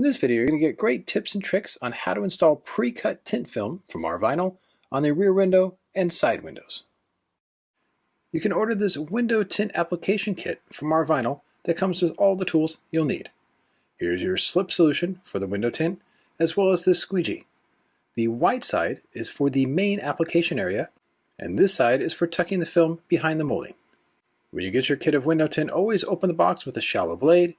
In this video, you're going to get great tips and tricks on how to install pre-cut tint film from Rvinyl on the rear window and side windows. You can order this window tint application kit from Rvinyl that comes with all the tools you'll need. Here's your slip solution for the window tint, as well as this squeegee. The white side is for the main application area, and this side is for tucking the film behind the molding. When you get your kit of window tint, always open the box with a shallow blade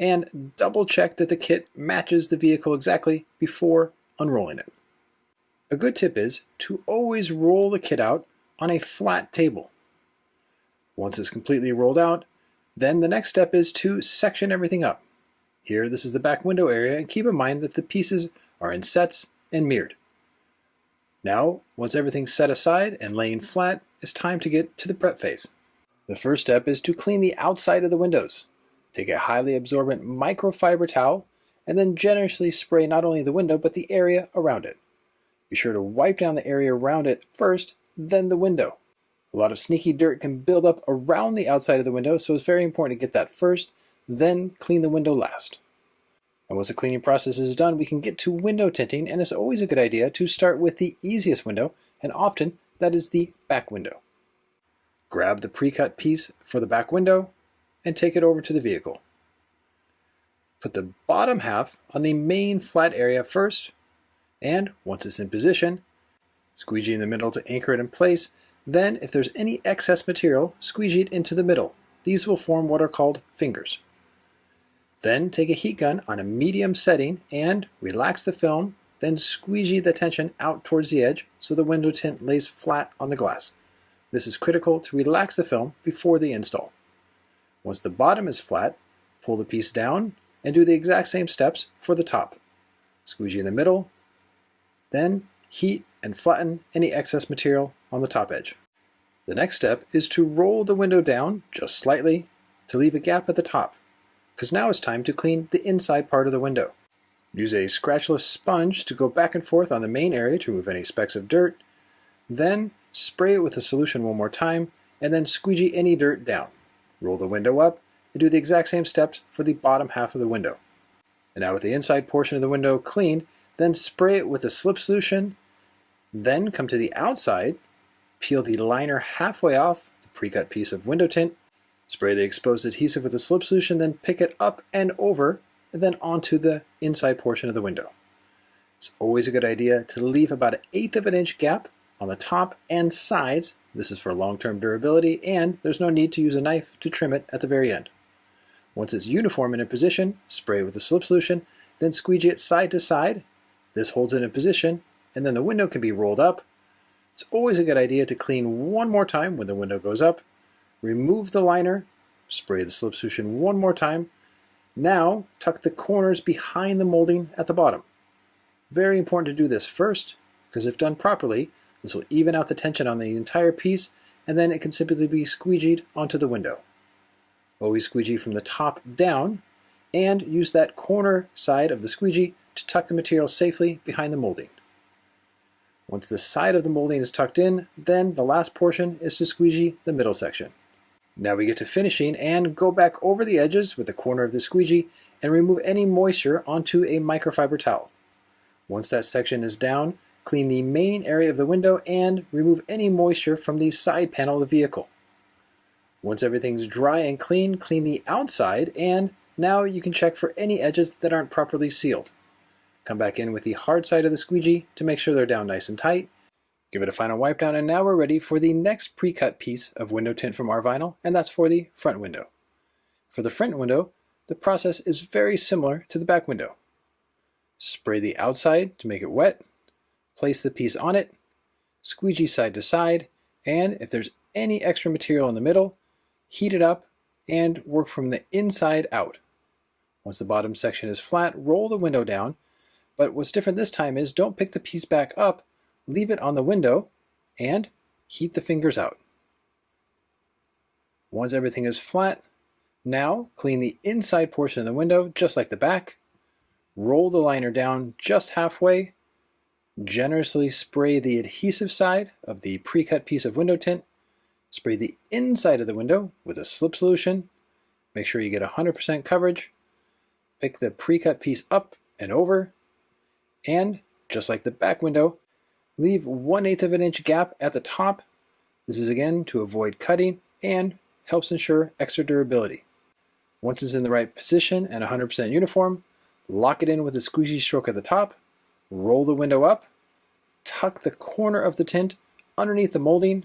and double check that the kit matches the vehicle exactly before unrolling it. A good tip is to always roll the kit out on a flat table. Once it's completely rolled out, then the next step is to section everything up. Here, this is the back window area, and keep in mind that the pieces are in sets and mirrored. Now, once everything's set aside and laying flat, it's time to get to the prep phase. The first step is to clean the outside of the windows. Take a highly absorbent microfiber towel and then generously spray not only the window but the area around it. Be sure to wipe down the area around it first, then the window. A lot of sneaky dirt can build up around the outside of the window, so it's very important to get that first, then clean the window last. And once the cleaning process is done, we can get to window tinting, and it's always a good idea to start with the easiest window, and often that is the back window. Grab the pre-cut piece for the back window, and take it over to the vehicle. Put the bottom half on the main flat area first, and once it's in position, squeegee in the middle to anchor it in place. Then, if there's any excess material, squeegee it into the middle. These will form what are called fingers. Then take a heat gun on a medium setting and relax the film, then squeegee the tension out towards the edge so the window tint lays flat on the glass. This is critical to relax the film before the install. Once the bottom is flat, pull the piece down and do the exact same steps for the top. Squeegee in the middle, then heat and flatten any excess material on the top edge. The next step is to roll the window down just slightly to leave a gap at the top, because now it's time to clean the inside part of the window. Use a scratchless sponge to go back and forth on the main area to remove any specks of dirt, then spray it with the solution one more time, and then squeegee any dirt down. Roll the window up and do the exact same steps for the bottom half of the window. And now with the inside portion of the window cleaned, then spray it with a slip solution, then come to the outside, peel the liner halfway off the pre-cut piece of window tint, spray the exposed adhesive with a slip solution, then pick it up and over, and then onto the inside portion of the window. It's always a good idea to leave about an eighth of an inch gap on the top and sides this is for long-term durability and there's no need to use a knife to trim it at the very end. Once it's uniform in position, spray with a slip solution, then squeegee it side to side. This holds it in position and then the window can be rolled up. It's always a good idea to clean one more time when the window goes up. Remove the liner, spray the slip solution one more time. Now tuck the corners behind the molding at the bottom. Very important to do this first because if done properly, this will even out the tension on the entire piece, and then it can simply be squeegeed onto the window. Always squeegee from the top down, and use that corner side of the squeegee to tuck the material safely behind the molding. Once the side of the molding is tucked in, then the last portion is to squeegee the middle section. Now we get to finishing and go back over the edges with the corner of the squeegee and remove any moisture onto a microfiber towel. Once that section is down, Clean the main area of the window and remove any moisture from the side panel of the vehicle. Once everything's dry and clean, clean the outside and now you can check for any edges that aren't properly sealed. Come back in with the hard side of the squeegee to make sure they're down nice and tight. Give it a final wipe down and now we're ready for the next pre-cut piece of window tint from Rvinyl and that's for the front window. For the front window, the process is very similar to the back window. Spray the outside to make it wet, place the piece on it, squeegee side to side, and if there's any extra material in the middle, heat it up and work from the inside out. Once the bottom section is flat, roll the window down, but what's different this time is don't pick the piece back up, leave it on the window, and heat the fingers out. Once everything is flat, now clean the inside portion of the window just like the back, roll the liner down just halfway, Generously spray the adhesive side of the pre-cut piece of window tint. Spray the inside of the window with a slip solution. Make sure you get 100% coverage. Pick the pre-cut piece up and over, and just like the back window, leave 1 8 of an inch gap at the top. This is again to avoid cutting and helps ensure extra durability. Once it's in the right position and 100% uniform, lock it in with a squeezy stroke at the top, roll the window up, tuck the corner of the tint underneath the molding,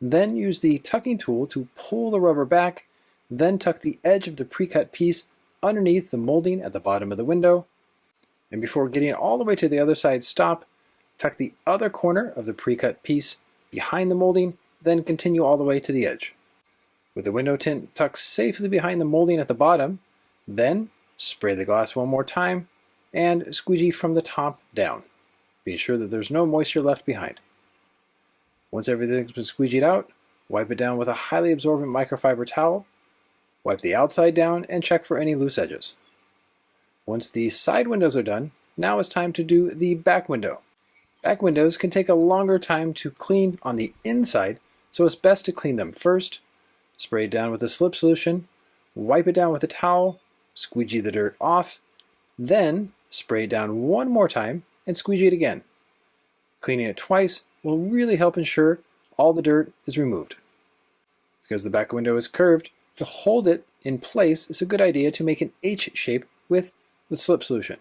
then use the tucking tool to pull the rubber back, then tuck the edge of the pre-cut piece underneath the molding at the bottom of the window, and before getting all the way to the other side stop, tuck the other corner of the pre-cut piece behind the molding, then continue all the way to the edge. With the window tint tucked safely behind the molding at the bottom, then spray the glass one more time and squeegee from the top down. Be sure that there's no moisture left behind. Once everything's been squeegeed out, wipe it down with a highly absorbent microfiber towel, wipe the outside down, and check for any loose edges. Once the side windows are done, now it's time to do the back window. Back windows can take a longer time to clean on the inside, so it's best to clean them first, spray it down with a slip solution, wipe it down with a towel, squeegee the dirt off, then spray it down one more time and squeegee it again. Cleaning it twice will really help ensure all the dirt is removed. Because the back window is curved, to hold it in place it's a good idea to make an H shape with the slip solution.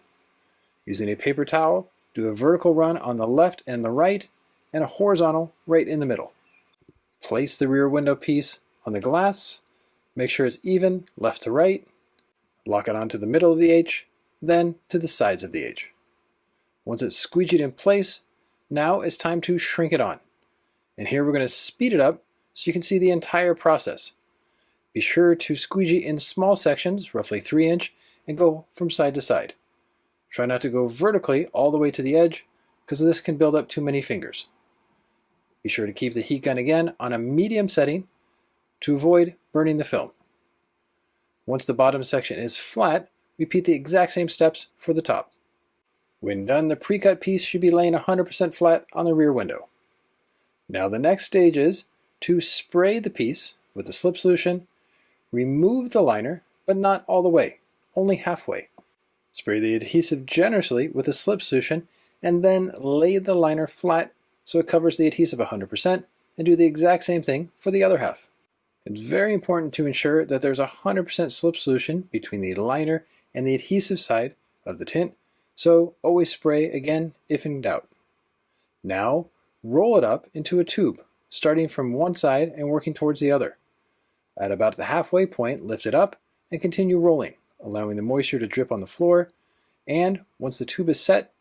Using a paper towel, do a vertical run on the left and the right, and a horizontal right in the middle. Place the rear window piece on the glass, make sure it's even left to right, lock it onto the middle of the H, then to the sides of the H. Once it's squeegeed in place, now it's time to shrink it on. And here we're going to speed it up so you can see the entire process. Be sure to squeegee in small sections, roughly 3 inch, and go from side to side. Try not to go vertically all the way to the edge because this can build up too many fingers. Be sure to keep the heat gun again on a medium setting to avoid burning the film. Once the bottom section is flat, repeat the exact same steps for the top. When done, the pre-cut piece should be laying 100% flat on the rear window. Now the next stage is to spray the piece with the slip solution, remove the liner, but not all the way, only halfway. Spray the adhesive generously with a slip solution and then lay the liner flat so it covers the adhesive 100% and do the exact same thing for the other half. It's very important to ensure that there's 100% slip solution between the liner and the adhesive side of the tint, so always spray again if in doubt. Now, roll it up into a tube, starting from one side and working towards the other. At about the halfway point, lift it up and continue rolling allowing the moisture to drip on the floor. And once the tube is set,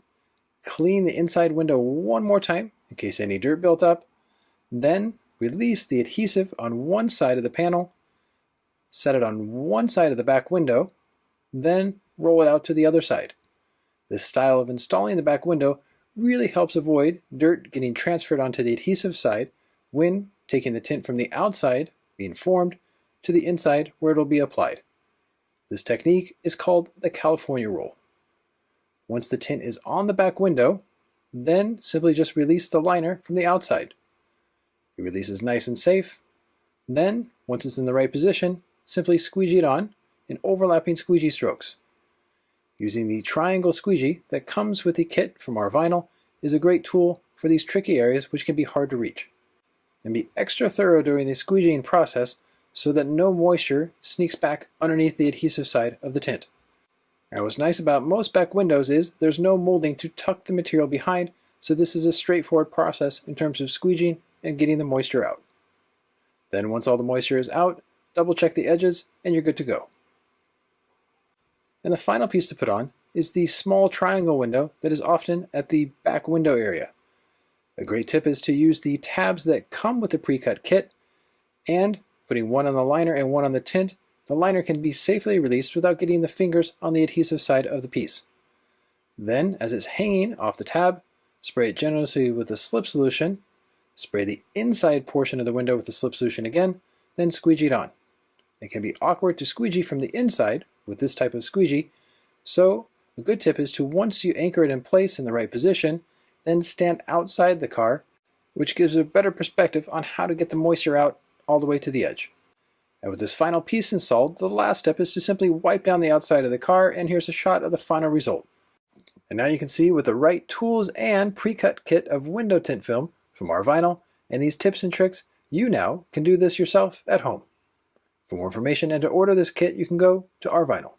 clean the inside window one more time in case any dirt built up. Then release the adhesive on one side of the panel, set it on one side of the back window, then roll it out to the other side. This style of installing the back window really helps avoid dirt getting transferred onto the adhesive side when taking the tint from the outside, being formed, to the inside where it will be applied. This technique is called the California roll. Once the tint is on the back window, then simply just release the liner from the outside. It releases nice and safe. Then, once it's in the right position, simply squeegee it on in overlapping squeegee strokes. Using the triangle squeegee that comes with the kit from Rvinyl is a great tool for these tricky areas which can be hard to reach. And be extra thorough during the squeegeeing process so that no moisture sneaks back underneath the adhesive side of the tint. Now what's nice about most back windows is there's no molding to tuck the material behind, so this is a straightforward process in terms of squeegeeing and getting the moisture out. Then once all the moisture is out, double check the edges and you're good to go. And the final piece to put on is the small triangle window that is often at the back window area. A great tip is to use the tabs that come with the pre-cut kit and Putting one on the liner and one on the tint, the liner can be safely released without getting the fingers on the adhesive side of the piece. Then, as it's hanging off the tab, spray it generously with the slip solution, spray the inside portion of the window with the slip solution again, then squeegee it on. It can be awkward to squeegee from the inside with this type of squeegee, so a good tip is to once you anchor it in place in the right position, then stand outside the car, which gives a better perspective on how to get the moisture out all the way to the edge. And with this final piece installed, the last step is to simply wipe down the outside of the car, and here's a shot of the final result. And now you can see with the right tools and pre-cut kit of window tint film from Rvinyl and these tips and tricks, you now can do this yourself at home. For more information and to order this kit, you can go to rvinyl.